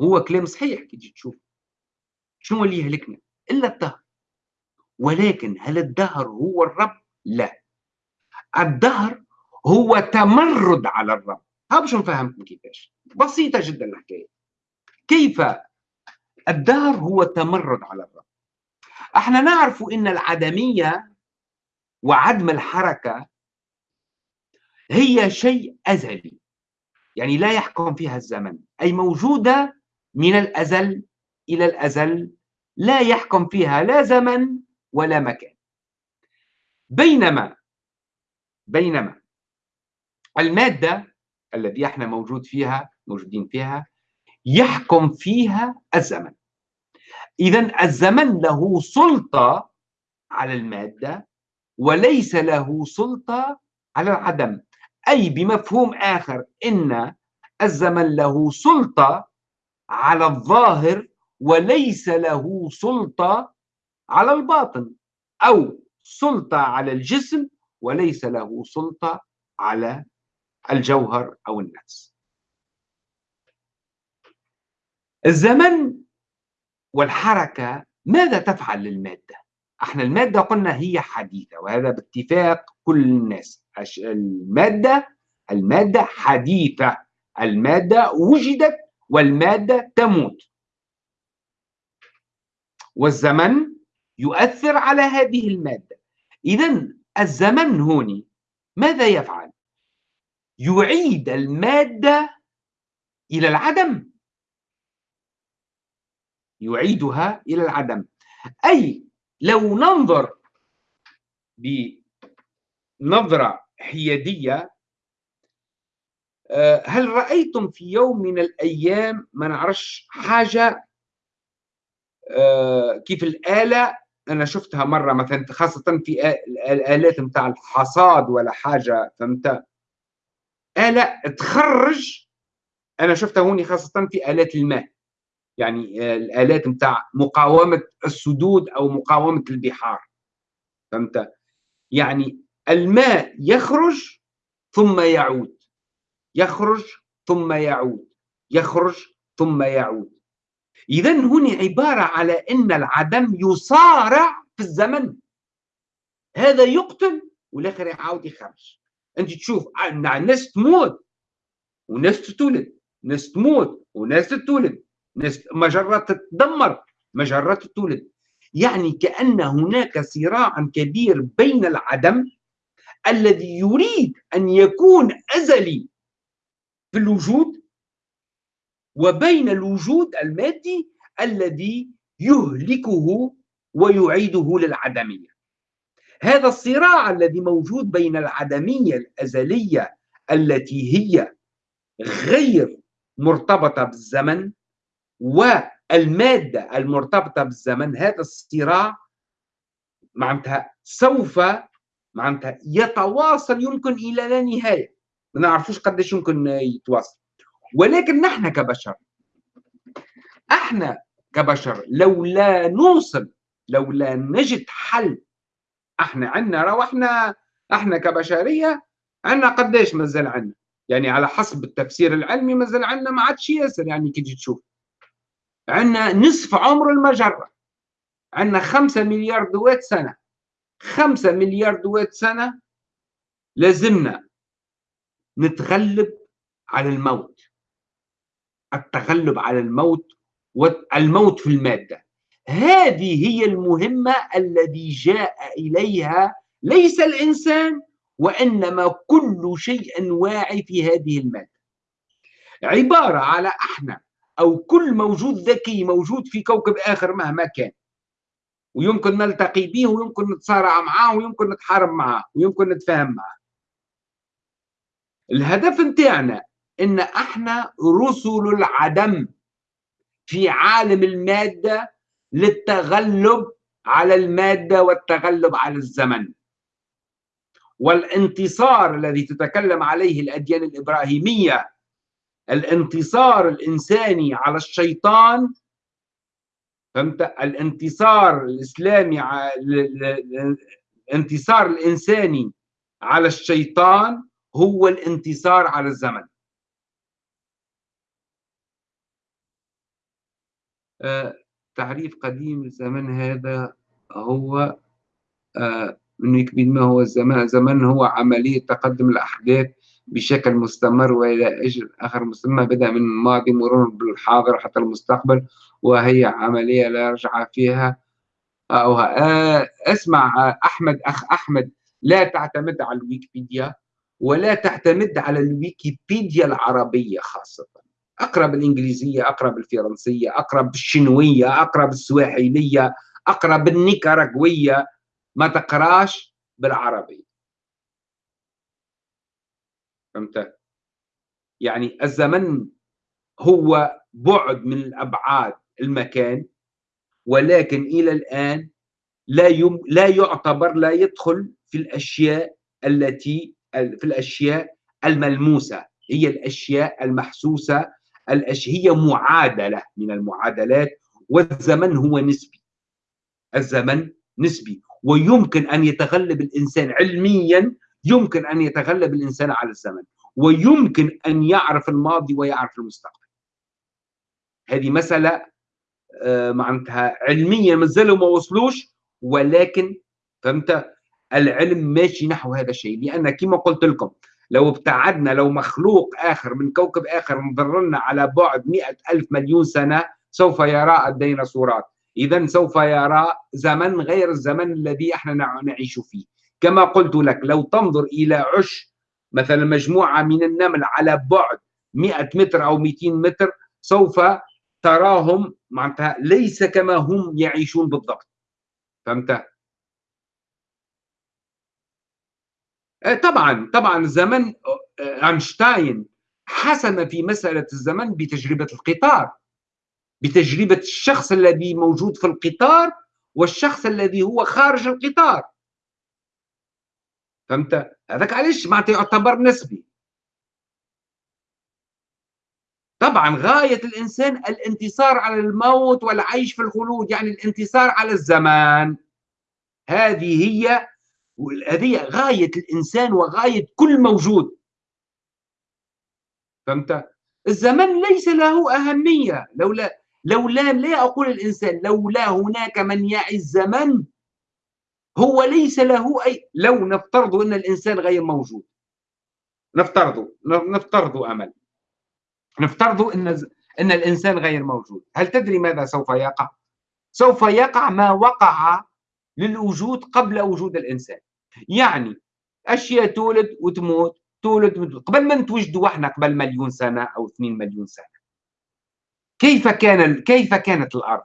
هو كلام صحيح كي تجي تشوف. شنو اللي يهلكنا؟ إلا الدهر. ولكن هل الدهر هو الرب؟ لا. الدهر هو تمرد على الرب. ها باش نفهمكم كيفاش؟ بسيطة جدا الحكاية كيف الدهر هو تمرد على الرب؟ إحنا نعرف إن العدمية وعدم الحركة هي شيء أزلي يعني لا يحكم فيها الزمن. أي موجودة من الأزل إلى الأزل لا يحكم فيها لا زمن ولا مكان. بينما بينما المادة التي إحنا موجود فيها موجودين فيها يحكم فيها الزمن. إذا الزمن له سلطة على المادة وليس له سلطة على العدم. أي بمفهوم آخر إن الزمن له سلطة على الظاهر وليس له سلطة على الباطن. أو سلطة على الجسم وليس له سلطة على الجوهر أو النفس. الزمن والحركة ماذا تفعل للمادة؟ إحنا المادة قلنا هي حديثة وهذا باتفاق كل الناس. المادة المادة حديثة. المادة وجدت والمادة تموت. والزمن يؤثر على هذه المادة. إذا الزمن هوني ماذا يفعل؟ يعيد المادة إلى العدم. يعيدها إلى العدم. أي لو ننظر بنظرة حيادية آه، هل رأيتم في يوم من الأيام ما نعرفش حاجة؟ آه، كيف الآلة؟ أنا شفتها مرة مثلا خاصة في الآلات متاع الحصاد ولا حاجة فهمت؟ آلة تخرج. أنا شفتها هوني خاصة في آلات الماء. يعني آه، الآلات متاع مقاومة السدود أو مقاومة البحار. فهمت؟ يعني الماء يخرج ثم يعود. يخرج ثم يعود. يخرج ثم يعود. إذا هنا عبارة على أن العدم يصارع في الزمن. هذا يقتل والآخر يعاود يخرج. أنت تشوف الناس تموت وناس تتولد ناس تموت وناس تتولد ناس مجرات تتدمر مجرات تتولد. يعني كأن هناك صراع كبير بين العدم الذي يريد أن يكون أزلي في الوجود وبين الوجود المادي الذي يهلكه ويعيده للعدمية. هذا الصراع الذي موجود بين العدمية الأزلية التي هي غير مرتبطة بالزمن والمادة المرتبطة بالزمن هذا الصراع معناتها سوف معناتها يتواصل يمكن إلى لا نهاية. ما نعرفوش قديش يمكن يتواصل. ولكن نحن كبشر إحنا كبشر لولا نوصل لولا نجد حل إحنا عندنا رو إحنا كبشرية عندنا قديش مازال عندنا يعني على حسب التفسير العلمي مازال عندنا ما عادش ياسر يعني كي تجي تشوف. عندنا نصف عمر المجرة. عندنا خمسة مليار دوات سنة. خمسة مليار دوات سنة لازمنا نتغلب على الموت. التغلب على الموت والموت في المادة. هذه هي المهمة الذي جاء إليها ليس الإنسان وإنما كل شيء واعي في هذه المادة. عبارة على إحنا أو كل موجود ذكي موجود في كوكب آخر مهما كان. ويمكن نلتقي به ويمكن نتصارع معاه ويمكن نتحارب معاه ويمكن نتفاهم معاه الهدف نتاعنا إن أحنا رسل العدم في عالم المادة للتغلب على المادة والتغلب على الزمن. والانتصار الذي تتكلم عليه الأديان الإبراهيمية الانتصار الإنساني على الشيطان فهمت؟ الانتصار الإسلامي الانتصار الإنساني على الشيطان هو الانتصار على الزمن. آه، تعريف قديم للزمن هذا هو آه، إنه يكفي ما هو الزمن هو عملية تقدم الأحداث بشكل مستمر وإلى أجل آخر مستمر. بدأ من الماضي مرور بالحاضر حتى المستقبل وهي عملية لا رجعه فيها. أو آه، اسمع أحمد أخ أحمد لا تعتمد على الويكيبيديا ولا تعتمد على الويكيبيديا العربية خاصة. اقرا بالانجليزيه اقرا بالفرنسيه اقرا بالشنويه اقرا بالسواحيليه اقرا بالنيكاراغويه ما تقراش بالعربي. فهمت؟ يعني الزمن هو بعد من الأبعاد المكان ولكن إلى الآن لا يم لا يعتبر لا يدخل في الأشياء التي في الأشياء الملموسة. هي الأشياء المحسوسة الاشياء هي معادلة من المعادلات والزمن هو نسبي. الزمن نسبي. ويمكن أن يتغلب الإنسان علميا يمكن أن يتغلب الإنسان على الزمن. ويمكن أن يعرف الماضي ويعرف المستقبل. هذه مسألة آه، معناتها علميا مازالوا ما وصلوش ولكن فهمت؟ العلم ماشي نحو هذا الشيء. لأن كما قلت لكم لو ابتعدنا لو مخلوق آخر من كوكب آخر مضرنا على بعد مئة ألف مليون سنة سوف يرى الديناصورات إذا سوف يرى زمن غير الزمن الذي إحنا نعيش فيه. كما قلت لك لو تنظر إلى عش مثلا مجموعة من النمل على بعد 100 متر أو 200 متر سوف تراهم معناتها ليس كما هم يعيشون بالضبط. فهمت؟ طبعا طبعا الزمن آه، أينشتاين حسم في مسألة الزمن بتجربة القطار. بتجربة الشخص الذي موجود في القطار والشخص الذي هو خارج القطار. فهمت؟ هذاك علاش؟ معناتها يعتبر نسبي. طبعا غاية الإنسان الانتصار على الموت والعيش في الخلود يعني الانتصار على الزمان. هذه هي هذه غاية الإنسان وغاية كل موجود. فهمت؟ الزمن ليس له أهمية. لولا لولا لا أقول الإنسان لولا هناك من يعي الزمن هو ليس له أي لو نفترض أن الإنسان غير موجود. نفترض نفترض أمل. نفترض أن أن الإنسان غير موجود. هل تدري ماذا سوف يقع؟ سوف يقع ما وقع للوجود قبل وجود الإنسان. يعني أشياء تولد وتموت تولد وتموت. قبل ما نتوجدوا إحنا قبل مليون سنة أو 2 مليون سنة. كيف كان كيف كانت الأرض؟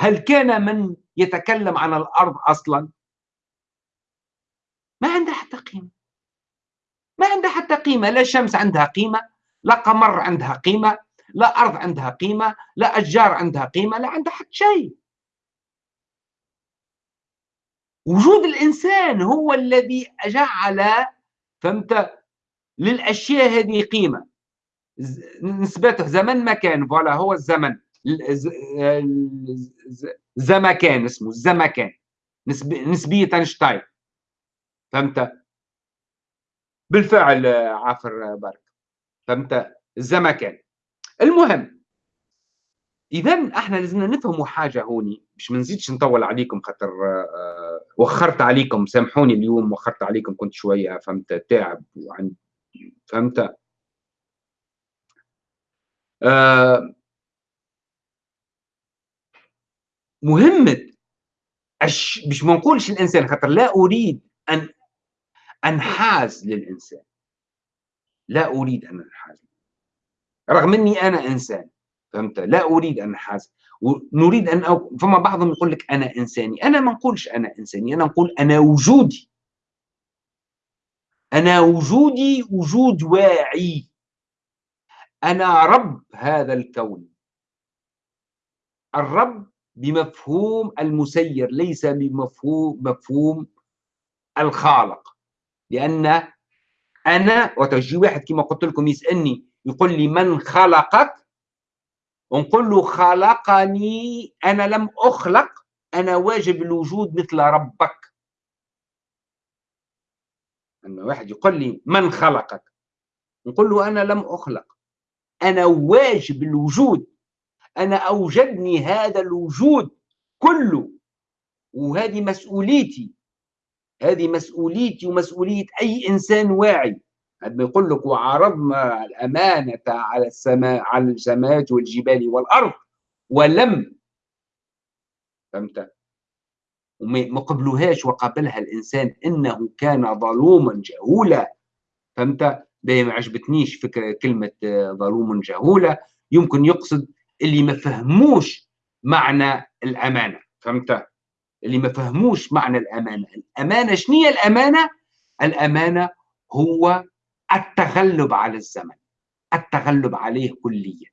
هل كان من يتكلم عن الأرض أصلا؟ ما عندها حتى قيمة. ما عندها حتى قيمة. لا شمس عندها قيمة لا قمر عندها قيمة لا أرض عندها قيمة لا أشجار عندها قيمة لا عندها حتى شيء. وجود الإنسان هو الذي جعل فهمت؟ للأشياء هذه قيمة. نسبته زمن مكان فوالا هو الزمن. زمكان اسمه الزمكان. نسبية أينشتاين. فهمت؟ بالفعل عافر بارك. فهمت؟ الزمكان. المهم اذا إحنا لازمنا نفهموا حاجة هوني. مش ما نزيدش نطول عليكم خاطر آه، وخرت عليكم. سامحوني اليوم وخرت عليكم كنت شوية فهمت؟ تعب وعند فهمت؟ آه مهمة أش... مش ما نقولش الإنسان خاطر لا أريد أن أنحاز للإنسان. لا أريد أن أنحاز رغم أني أنا إنسان. فهمت؟ لا أريد أن أنحاز ونريد أن أو... فما بعضهم يقول لك أنا إنساني. أنا ما نقولش أنا إنساني أنا نقول أنا وجودي. أنا وجودي وجود واعي. أنا رب هذا الكون. الرب بمفهوم المسير ليس بمفهوم مفهوم الخالق. لأن أنا وتجي واحد كما قلت لكم يسألني يقول لي من خلقك؟ ونقول له خلقني أنا لم أخلق أنا واجب الوجود مثل ربك. أن واحد يقول لي من خلقك؟ نقول له أنا لم أخلق. أنا واجب الوجود. أنا أوجدني هذا الوجود كله. وهذه مسؤوليتي. هذه مسؤوليتي ومسؤولية أي إنسان واعي. عندما يقول لك وعرضنا الأمانة على السماء على السماوات والجبال والأرض ولم فهمت؟ وما قبلوهاش وقبلها الإنسان إنه كان ظلوما جهولا فهمت؟ ما عجبتنيش فكرة كلمة ظلوم جهولة يمكن يقصد اللي ما فهموش معنى الأمانة فهمت؟ اللي ما فهموش معنى الأمانة. الأمانة شنية الأمانة؟ الأمانة هو التغلب على الزمن التغلب عليه كليا.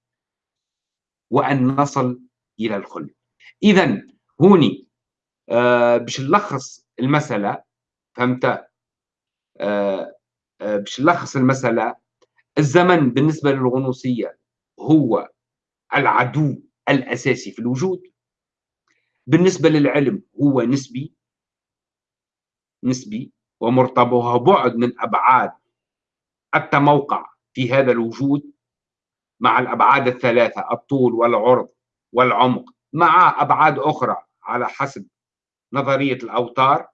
وأن نصل إلى الخلد إذا هوني آه باش نلخص المسألة فهمت؟ آه آه باش نلخص المسألة الزمن بالنسبة للغنوصية هو العدو الأساسي في الوجود. بالنسبة للعلم هو نسبي نسبي ومرتبط بعد من أبعاد التموقع في هذا الوجود مع الأبعاد الثلاثة الطول والعرض والعمق مع أبعاد أخرى على حسب نظرية الأوتار.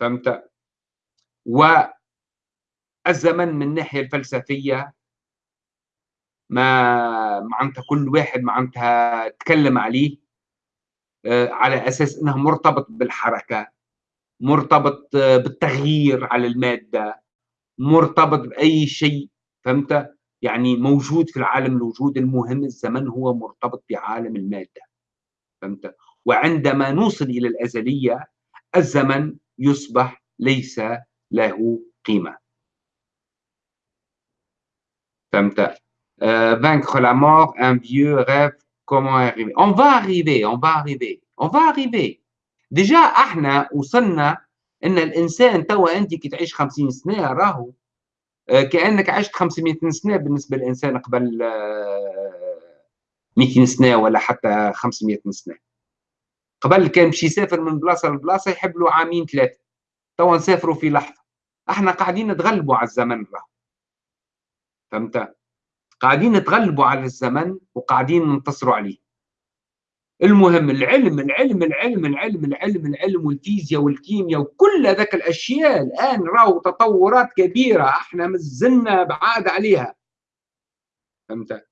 فهمت؟ والزمن من الناحية الفلسفية ما معناتها كل واحد معناتها تكلم عليه آه، على أساس إنه مرتبط بالحركة مرتبط آه، بالتغيير على المادة. مرتبط بأي شيء فهمت؟ يعني موجود في العالم الوجود المهم الزمن هو مرتبط بعالم المادة فهمت؟ وعندما نوصل إلى الأزلية الزمن يصبح ليس له قيمة. فهمت؟ Euh, vaincre la mort, un vieux rêve, comment arriver On va arriver, on va arriver, on va arriver. ديجا إحنا وصلنا إن الإنسان توا انت كي تعيش 50 سنة راهو كأنك عشت 500 سنة بالنسبة للإنسان قبل 200 سنة ولا حتى 500 سنة. قبل كان باش يسافر من بلاصة لبلاصة يحب له عامين ثلاثة. توا نسافروا في لحظة. إحنا قاعدين نتغلبوا على الزمن راهو. فهمت؟ قاعدين نتغلبوا على الزمن وقاعدين ننتصروا عليه. المهم العلم العلم العلم العلم العلم العلم والفيزياء والكيمياء وكل ذاك الأشياء الآن راهو تطورات كبيرة أحنا مازلنا بعاد عليها. فهمت؟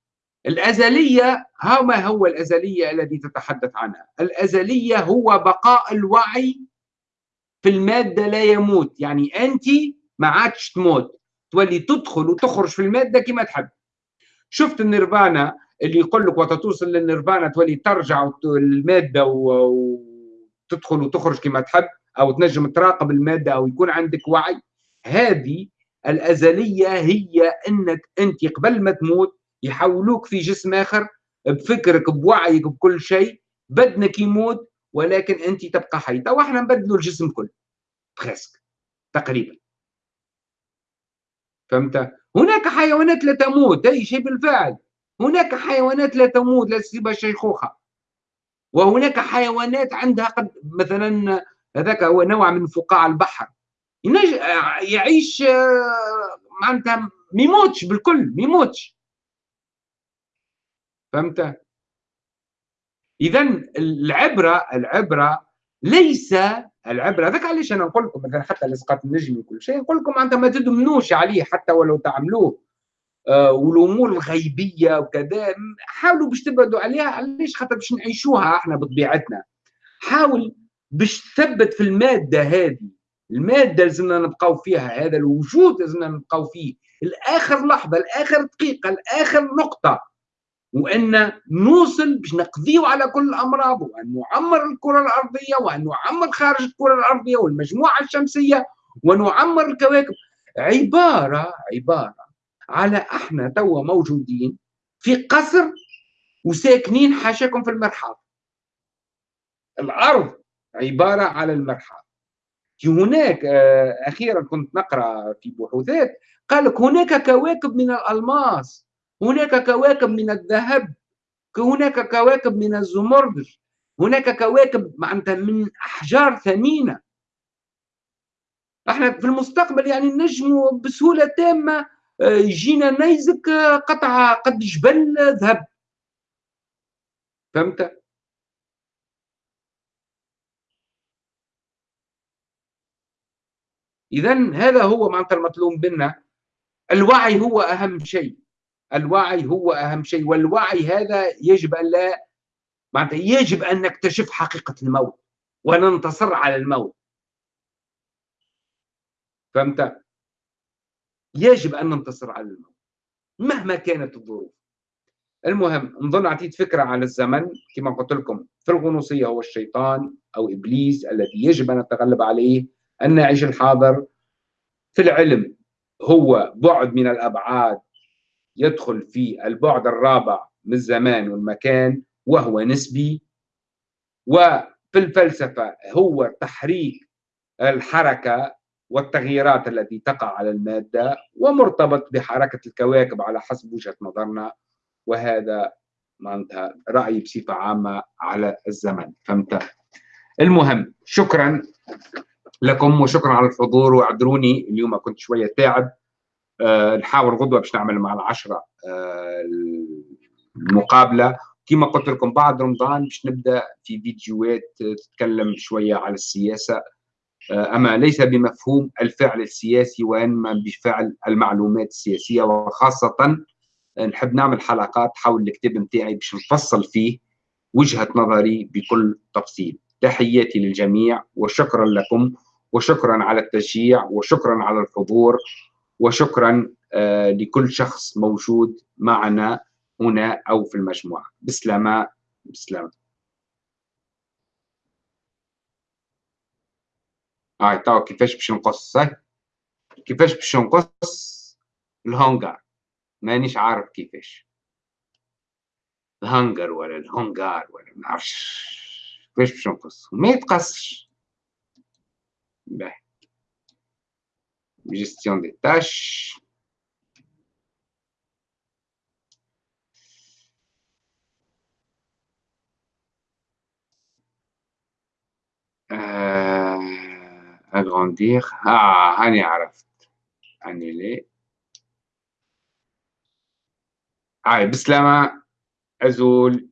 الأزلية ها ما هو الأزلية الذي تتحدث عنها؟ الأزلية هو بقاء الوعي في المادة لا يموت يعني أنت ما عادش تموت تولي تدخل وتخرج في المادة كما تحب. شفت النيرفانا؟ اللي يقول لك وتتوصل للنيرفانا تولي ترجع المادة وتدخل وتخرج كما تحب أو تنجم تراقب المادة أو يكون عندك وعي. هذه الأزلية هي إنك أنت قبل ما تموت يحولوك في جسم آخر بفكرك بوعيك بكل شيء. بدنك يموت ولكن أنت تبقى حي تو إحنا نبدلوا الجسم كله. بريسك تقريبا. فهمت؟ هناك حيوانات لا تموت أي شيء بالفعل. هناك حيوانات لا تموت لا تصيبها شيخوخة. وهناك حيوانات عندها قد مثلا هذاك هو نوع من فقاع البحر. يعيش معناتها ما يموتش بالكل ما يموتش فهمت؟ اذا العبرة العبرة ليس العبرة هذاك علاش أنا نقول لكم مثلا حتى لصقات النجم وكل شيء نقول لكم معناتها ما تدمنوش عليه حتى ولو تعملوه. والأمور الغيبية وكذا حاولوا باش تبعدوا عليها علاش؟ خاطر باش نعيشوها إحنا بطبيعتنا. حاول باش تثبت في المادة هذه. المادة لازمنا نبقاو فيها هذا الوجود لازمنا نبقاو فيه. الآخر لحظة الآخر دقيقة الآخر نقطة. وأن نوصل باش نقضيو على كل الأمراض وأن نعمر الكرة الأرضية وأن نعمر خارج الكرة الأرضية والمجموعة الشمسية ونعمر الكواكب. عبارة عبارة. على إحنا توا موجودين في قصر وساكنين حاشاكم في المرحاض. الأرض عبارة على المرحاض. هناك آه، أخيرا كنت نقرأ في بحوثات قال لك هناك كواكب من الألماس هناك كواكب من الذهب هناك كواكب من الزمرد هناك كواكب معناتها من أحجار ثمينة. إحنا في المستقبل يعني نجم بسهولة تامة يجينا نيزك قطعه قد جبل ذهب. فهمت؟ اذا هذا هو معناتها المطلوب منا. الوعي هو أهم شيء. الوعي هو أهم شيء. والوعي هذا يجب أن لا معناتها يجب أن نكتشف حقيقة الموت وننتصر على الموت. فهمت؟ يجب أن ننتصر على الموت مهما كانت الظروف. المهم نظن اعطيت فكرة على الزمن كما قلت لكم في الغنوصية هو الشيطان أو إبليس الذي يجب أن نتغلب عليه أن نعيش الحاضر. في العلم هو بعد من الأبعاد يدخل في البعد الرابع من الزمان والمكان وهو نسبي. وفي الفلسفة هو تحريك الحركة والتغييرات التي تقع على المادة ومرتبط بحركة الكواكب على حسب وجهة نظرنا. وهذا معناتها رأيي بصفة عامة على الزمن. فهمت؟ المهم شكرا لكم وشكرا على الحضور. واعذروني اليوم كنت شوية تعب آه، نحاول غدوة باش نعمل مع العشرة آه، المقابلة. كما قلت لكم بعد رمضان باش نبدأ في فيديوهات تتكلم شوية على السياسة. آه، أما ليس بمفهوم الفعل السياسي وإنما بفعل المعلومات السياسية وخاصة نحب نعمل حلقات حول الكتاب نتاعي باش نفصل فيه وجهة نظري بكل تفصيل. تحياتي للجميع وشكرا لكم وشكرا على التشجيع وشكرا على الحضور وشكرا آه، لكل شخص موجود معنا هنا أو في المجموعة. بسلامة بسلامة. هاي تو كيفاش باش نقص كيفاش باش نقص الهونغار مانيش عارف كيفاش. الهنجر ولا الهونغار ولا ما نعرفش. كيفاش باش نقص ما يتقصش. باهي. gestion des tâches. Euh, agrandir. Ah, هاني عرفت. annuler. هاي بسلامة أزول